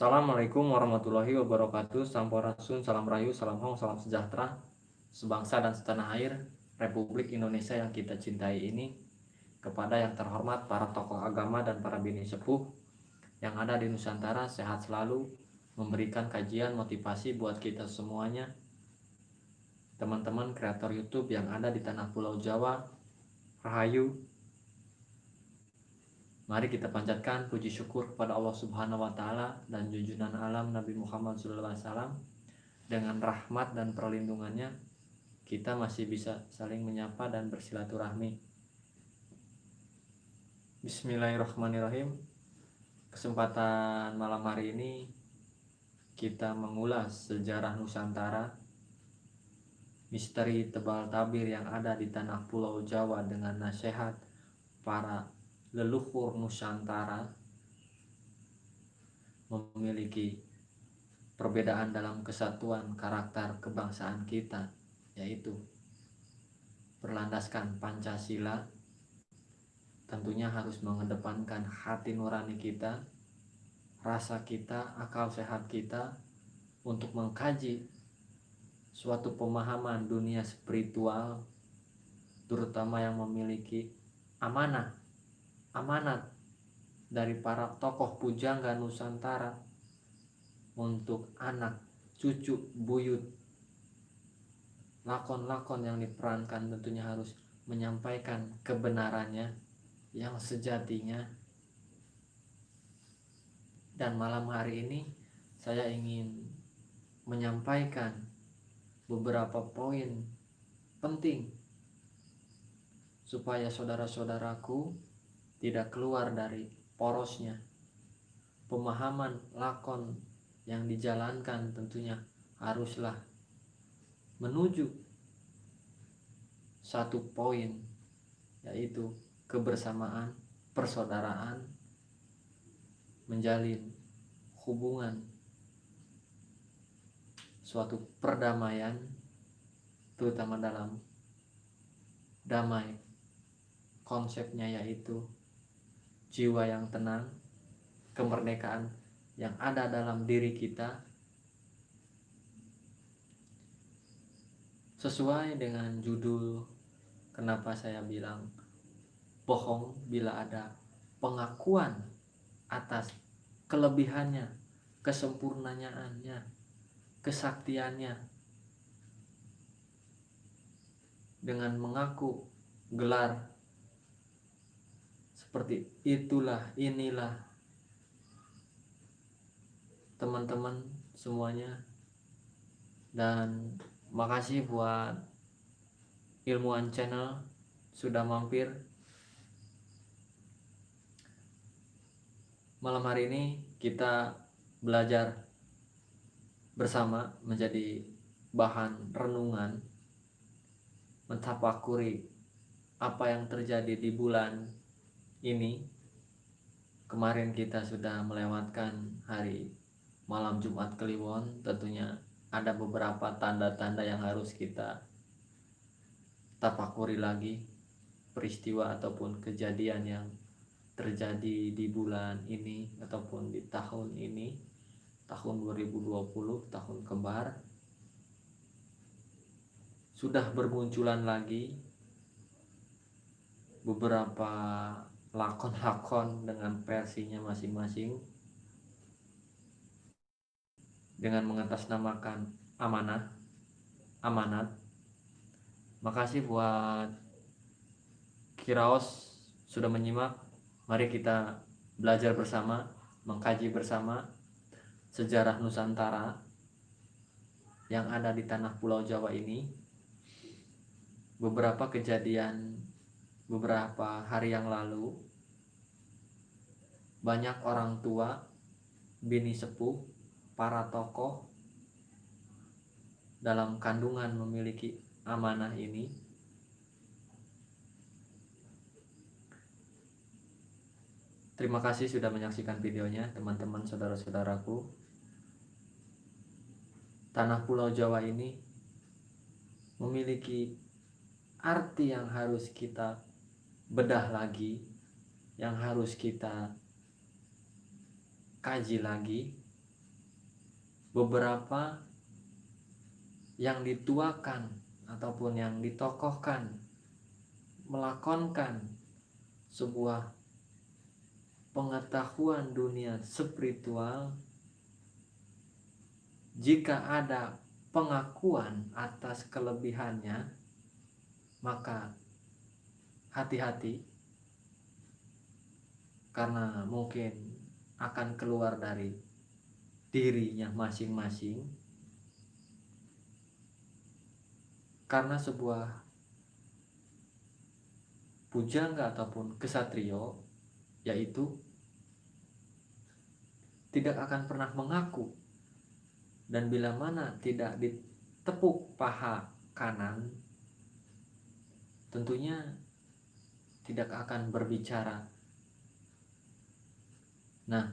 Assalamualaikum warahmatullahi wabarakatuh. Sampurasun, salam rayu, salam hong, salam sejahtera. Sebangsa dan setanah air Republik Indonesia yang kita cintai ini Kepada yang terhormat para tokoh agama dan para bini sepuh Yang ada di Nusantara sehat selalu Memberikan kajian motivasi buat kita semuanya. Teman-teman kreator Youtube yang ada di tanah pulau Jawa Rahayu Mari kita panjatkan puji syukur kepada Allah Subhanahu wa taala dan junjungan alam Nabi Muhammad SAW dengan rahmat dan perlindungannya kita masih bisa saling menyapa dan bersilaturahmi. Bismillahirrahmanirrahim. Kesempatan malam hari ini kita mengulas sejarah Nusantara misteri tebal tabir yang ada di tanah pulau Jawa dengan nasihat para leluhur Nusantara memiliki perbedaan dalam kesatuan karakter kebangsaan kita yaitu berlandaskan Pancasila tentunya harus mengedepankan hati nurani kita rasa kita, akal sehat kita untuk mengkaji suatu pemahaman dunia spiritual terutama yang memiliki amanah amanat dari para tokoh pujangga Nusantara untuk anak, cucu, buyut. Lakon-lakon yang diperankan tentunya harus menyampaikan kebenarannya yang sejatinya. Dan malam hari ini saya ingin menyampaikan beberapa poin penting supaya saudara-saudaraku tidak keluar dari porosnya. Pemahaman lakon yang dijalankan tentunya haruslah menuju satu poin yaitu kebersamaan, persaudaraan, menjalin hubungan suatu perdamaian terutama dalam damai konsepnya yaitu jiwa yang tenang, kemerdekaan yang ada dalam diri kita sesuai dengan judul kenapa saya bilang bohong bila ada pengakuan atas kelebihannya, kesempurnaannya, kesaktiannya. Dengan mengaku gelar seperti itulah inilah teman-teman semuanya. Dan makasih buat ilmuwan channel sudah mampir. Malam hari ini kita belajar bersama menjadi bahan renungan mentapakuri apa yang terjadi di bulan ini kemarin kita sudah melewatkan hari malam Jumat Kliwon tentunya ada beberapa tanda-tanda yang harus kita tapakuri lagi peristiwa ataupun kejadian yang terjadi di bulan ini ataupun di tahun ini tahun 2020 tahun kembar. Sudah bermunculan lagi beberapa lakon-lakon dengan versinya masing-masing. Dengan mengatasnamakan amanah amanat. Makasih buat Kiraos sudah menyimak. Mari kita belajar bersama mengkaji bersama sejarah Nusantara yang ada di tanah pulau Jawa ini. Beberapa kejadian beberapa hari yang lalu banyak orang tua, bini sepuh, para tokoh dalam kandungan memiliki amanah ini. Terima kasih sudah menyaksikan videonya teman-teman saudara-saudaraku. Tanah Pulau Jawa ini memiliki arti yang harus kita bedah lagi yang harus kita kaji lagi. Beberapa yang dituakan ataupun yang ditokohkan melakonkan sebuah pengetahuan dunia spiritual jika ada pengakuan atas kelebihannya maka hati-hati. Karena mungkin akan keluar dari dirinya masing-masing. Karena sebuah pujangga ataupun kesatrio yaitu tidak akan pernah mengaku. Dan bila mana tidak ditepuk paha kanan tentunya tidak akan berbicara. Nah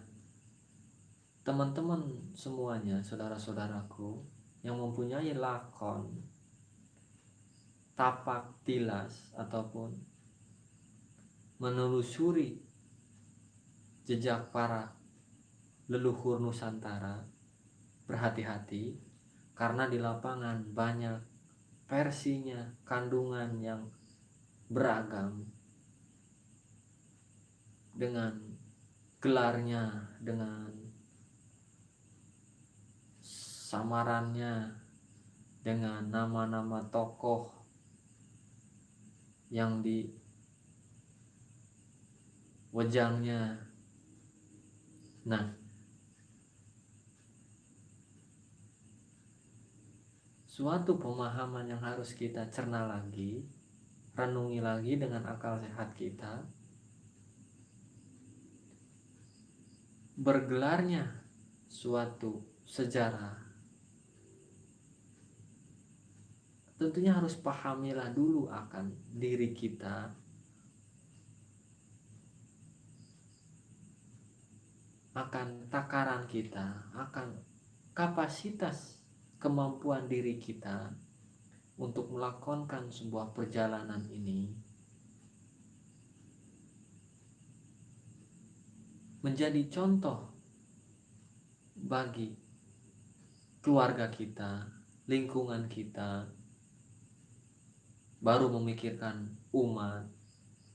teman-teman semuanya saudara-saudaraku yang mempunyai lakon tapak tilas ataupun menelusuri jejak para leluhur Nusantara berhati-hati karena di lapangan banyak versinya kandungan yang beragam dengan gelarnya dengan samarannya dengan nama-nama tokoh yang di wajangnya. Nah suatu pemahaman yang harus kita cerna lagi renungi lagi dengan akal sehat kita bergelarnya suatu sejarah. Tentunya harus pahamilah dulu akan diri kita. Akan takaran kita akan kapasitas kemampuan diri kita untuk melakonkan sebuah perjalanan ini menjadi contoh bagi keluarga kita, lingkungan kita, baru memikirkan umat,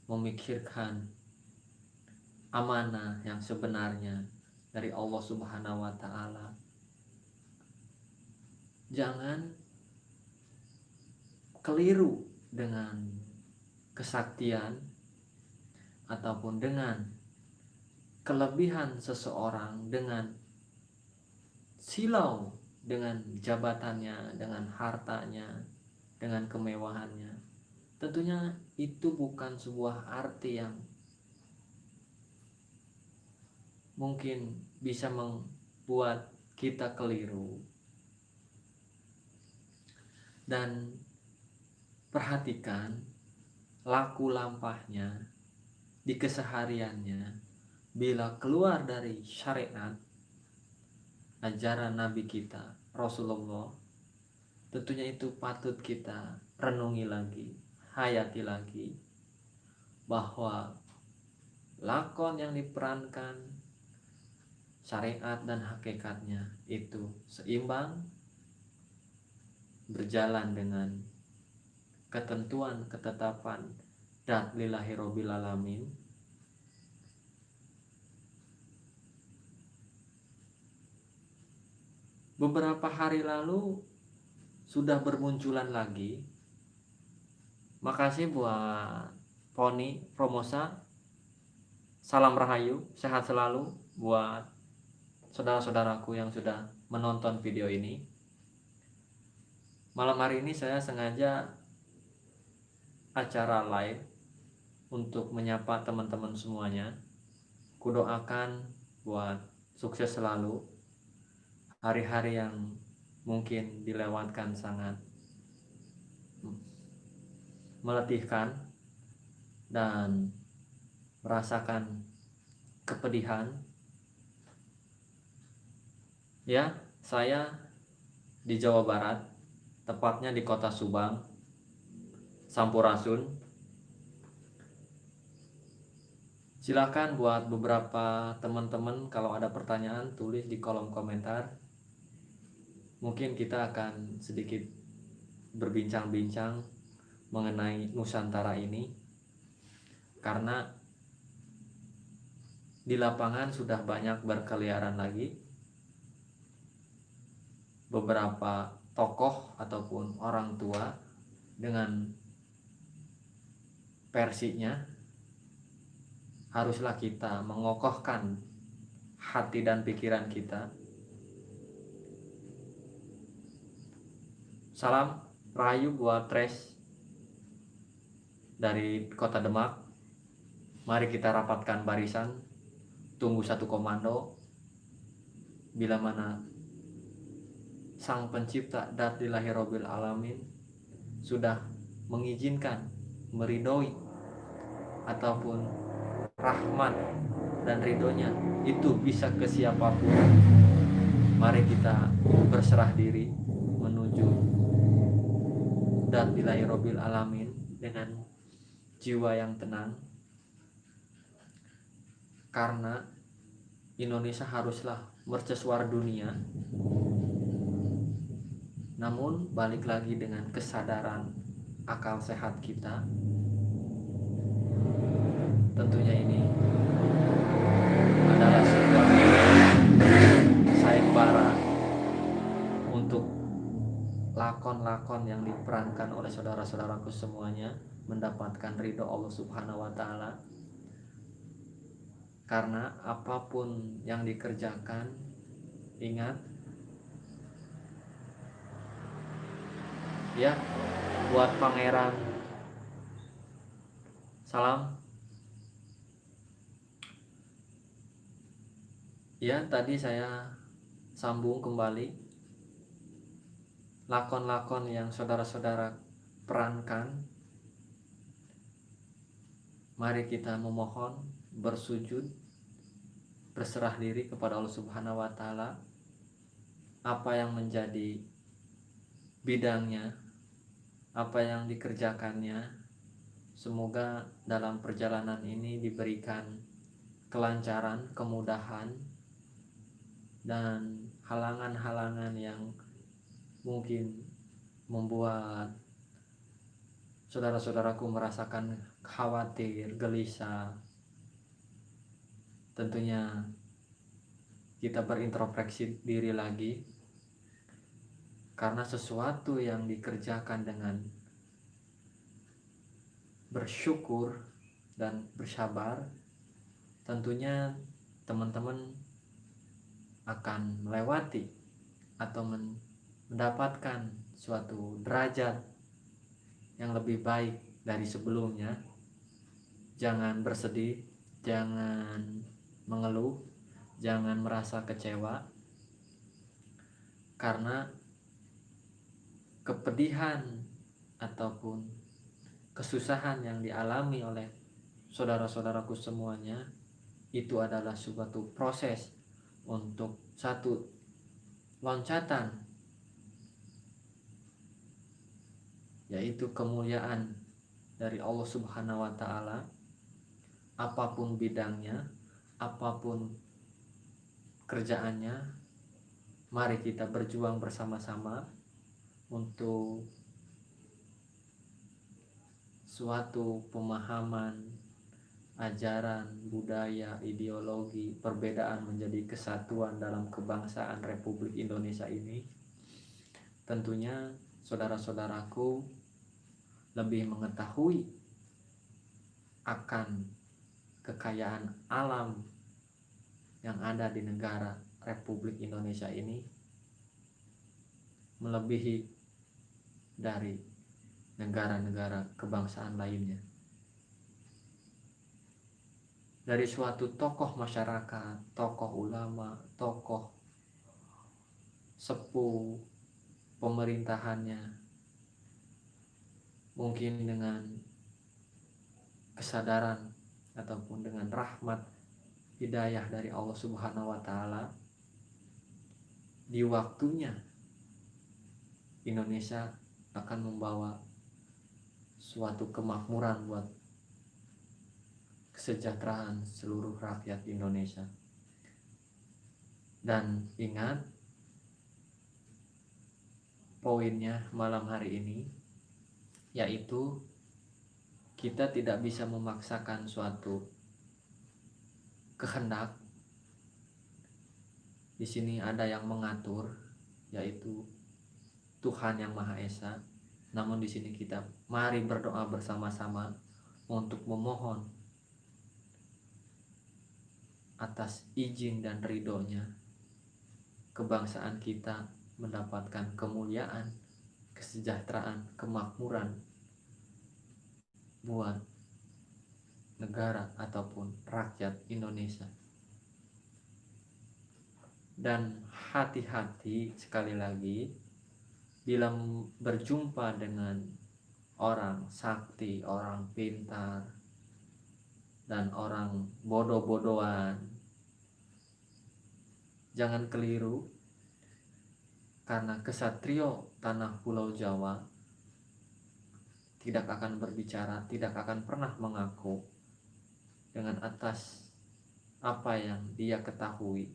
memikirkan amanah yang sebenarnya dari Allah Subhanahu wa taala. Jangan keliru dengan kesaktian ataupun dengan kelebihan seseorang dengan silau dengan jabatannya, dengan hartanya, dengan kemewahannya. Tentunya itu bukan sebuah arti yang mungkin bisa membuat kita keliru. Dan perhatikan laku lampahnya di kesehariannya bila keluar dari syariat ajaran Nabi kita Rasulullah tentunya itu patut kita renungi lagi hayati lagi bahwa lakon yang diperankan syariat dan hakikatnya itu seimbang berjalan dengan ketentuan ketetapan dan lillahi alamin beberapa hari lalu sudah bermunculan lagi. Makasih buat Poni Promosa. Salam rahayu sehat selalu buat saudara-saudaraku yang sudah menonton video ini. Malam hari ini saya sengaja acara live untuk menyapa teman-teman semuanya. Kudoakan buat sukses selalu hari-hari yang mungkin dilewatkan sangat meletihkan dan merasakan kepedihan. Ya saya di Jawa Barat tepatnya di kota Subang Sampurasun. Silahkan buat beberapa teman-teman kalau ada pertanyaan tulis di kolom komentar mungkin kita akan sedikit berbincang-bincang mengenai Nusantara ini. Karena di lapangan sudah banyak berkeliaran lagi. Beberapa tokoh ataupun orang tua dengan versinya haruslah kita mengokohkan hati dan pikiran kita salam rayu buat Tres dari kota Demak. Mari kita rapatkan barisan. Tunggu satu komando. Bila mana sang pencipta dat robil alamin sudah mengizinkan meridoi ataupun rahmat dan ridhonya itu bisa ke siapa pun. Mari kita berserah diri ilahi robil alamin dengan jiwa yang tenang. Karena Indonesia haruslah mercusuar dunia. Namun balik lagi dengan kesadaran akal sehat kita. Tentunya ini adalah sebuah sayembara untuk lakon-lakon yang diperankan oleh saudara-saudaraku semuanya mendapatkan ridho Allah Subhanahu wa taala. Karena apa pun yang dikerjakan ingat ya buat pangeran. Salam. Ya tadi saya sambung kembali lakon-lakon yang saudara-saudara perankan mari kita memohon bersujud berserah diri kepada Allah Subhanahu wa taala apa yang menjadi bidangnya apa yang dikerjakannya. Semoga dalam perjalanan ini diberikan kelancaran, kemudahan, dan halangan-halangan yang mungkin membuat saudara-saudaraku merasakan khawatir, gelisah. Tentunya kita berintrospeksi diri lagi karena sesuatu yang dikerjakan dengan bersyukur dan bersabar tentunya teman-teman akan melewati atau mendapatkan suatu derajat yang lebih baik dari sebelumnya. Jangan bersedih jangan mengeluh jangan merasa kecewa. Karena kepedihan ataupun kesusahan yang dialami oleh saudara-saudaraku semuanya itu adalah suatu proses untuk satu loncatan yaitu kemuliaan dari Allah Subhanahu wa taala apa pun bidangnya apa pun kerjaannya mari kita berjuang bersama-sama untuk suatu pemahaman ajaran, budaya, ideologi, perbedaan menjadi kesatuan dalam kebangsaan Republik Indonesia ini. Tentunya saudara-saudaraku lebih mengetahui akan kekayaan alam yang ada di negara Republik Indonesia ini melebihi dari negara-negara kebangsaan lainnya. Dari suatu tokoh masyarakat, tokoh ulama, tokoh sepuh pemerintahannya, mungkin dengan kesadaran ataupun dengan rahmat hidayah dari Allah Subhanahu wa taala di waktunya Indonesia akan membawa suatu kemakmuran buat kesejahteraan seluruh rakyat Indonesia. Dan ingat, poinnya malam hari ini yaitu kita tidak bisa memaksakan suatu kehendak. Di sini ada yang mengatur, yaitu Tuhan yang Maha Esa. Namun di sini kita mari berdoa bersama-sama untuk memohon atas izin dan ridhonya kebangsaan kita mendapatkan kemuliaan, kesejahteraan, kemakmuran buat negara ataupun rakyat Indonesia. Dan hati-hati sekali lagi bila berjumpa dengan orang sakti, orang pintar, dan orang bodoh-bodohan. Jangan keliru karena kesatrio tanah pulau Jawa tidak akan berbicara, tidak akan pernah mengaku dengan atas apa yang dia ketahui.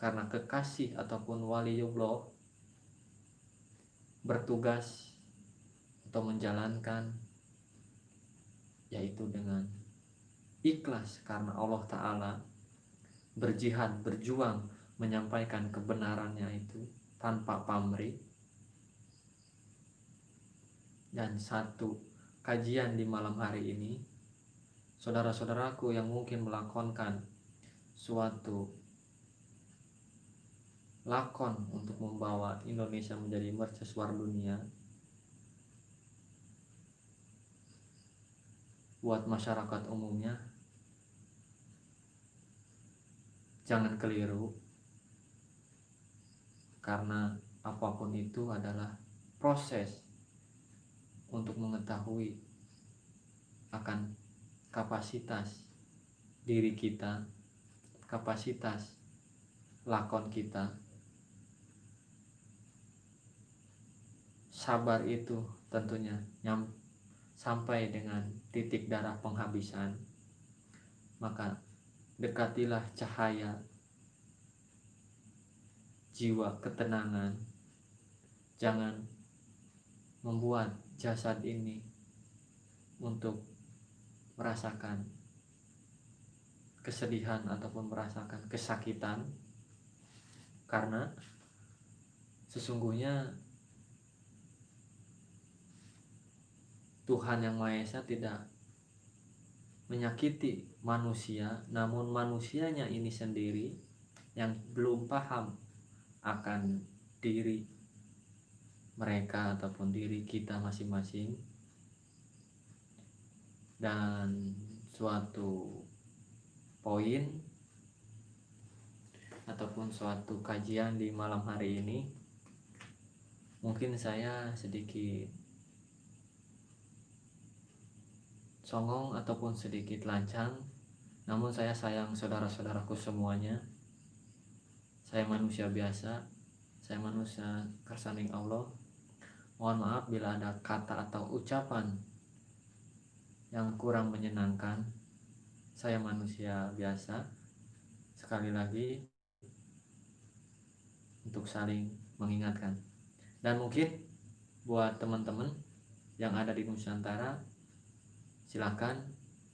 Karena kekasih ataupun waliullah bertugas atau menjalankan yaitu dengan ikhlas karena Allah Ta'ala berjihad, berjuang menyampaikan kebenarannya itu tanpa pamrih. Dan satu kajian di malam hari ini saudara-saudaraku yang mungkin melakonkan suatu lakon untuk membawa Indonesia menjadi mercusuar dunia buat masyarakat umumnya jangan keliru karena apa pun itu adalah proses untuk mengetahui akan kapasitas diri kita, kapasitas lakon kita. Sabar itu tentunya nyam, sampai dengan titik darah penghabisan. Maka dekatilah cahaya jiwa ketenangan. Jangan membuat jasad ini untuk merasakan kesedihan ataupun merasakan kesakitan karena sesungguhnya Tuhan yang Maha Esa tidak menyakiti manusia namun manusianya ini sendiri yang belum paham akan diri mereka ataupun diri kita masing-masing. Dan suatu poin ataupun suatu kajian di malam hari ini mungkin saya sedikit songong ataupun sedikit lancang. Namun saya sayang saudara-saudaraku semuanya saya manusia biasa saya manusia kersaning Allah. Mohon maaf bila ada kata atau ucapan yang kurang menyenangkan. Saya manusia biasa. Sekali lagi untuk saling mengingatkan. Dan mungkin buat teman-teman yang ada di Nusantara silahkan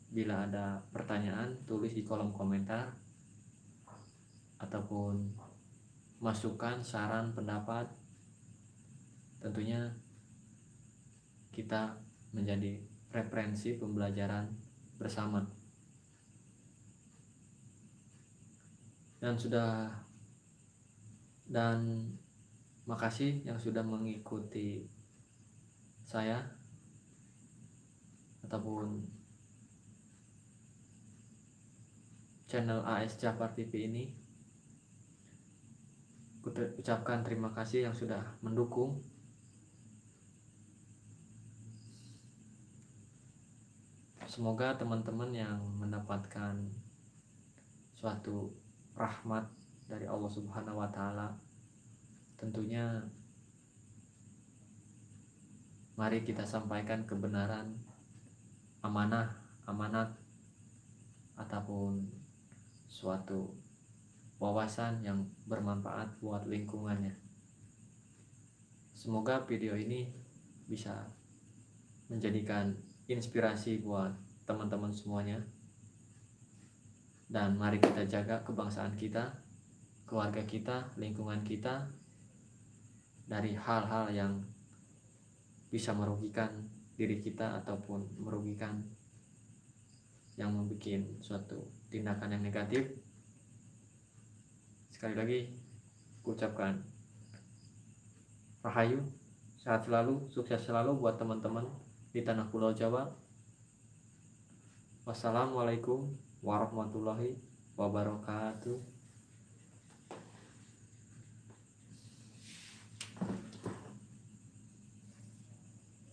bila ada pertanyaan tulis di kolom komentar ataupun masukan saran pendapat tentunya kita menjadi referensi pembelajaran bersama. Dan sudah dan makasih yang sudah mengikuti saya ataupun channel AS Jafar TV ini ucapkan terima kasih yang sudah mendukung. Semoga teman-teman yang mendapatkan suatu rahmat dari Allah Subhanahu wa taala tentunya mari kita sampaikan kebenaran amanah amanat ataupun suatu wawasan yang bermanfaat buat lingkungannya. Semoga video ini bisa menjadikan inspirasi buat teman-teman semuanya. Dan mari kita jaga kebangsaan kita keluarga kita lingkungan kita dari hal-hal yang bisa merugikan diri kita ataupun merugikan yang membuat suatu tindakan yang negatif sekali lagi ucapkan rahayu sehat selalu sukses selalu buat teman-teman di tanah pulau Jawa. Wassalamualaikum warahmatullahi wabarakatuh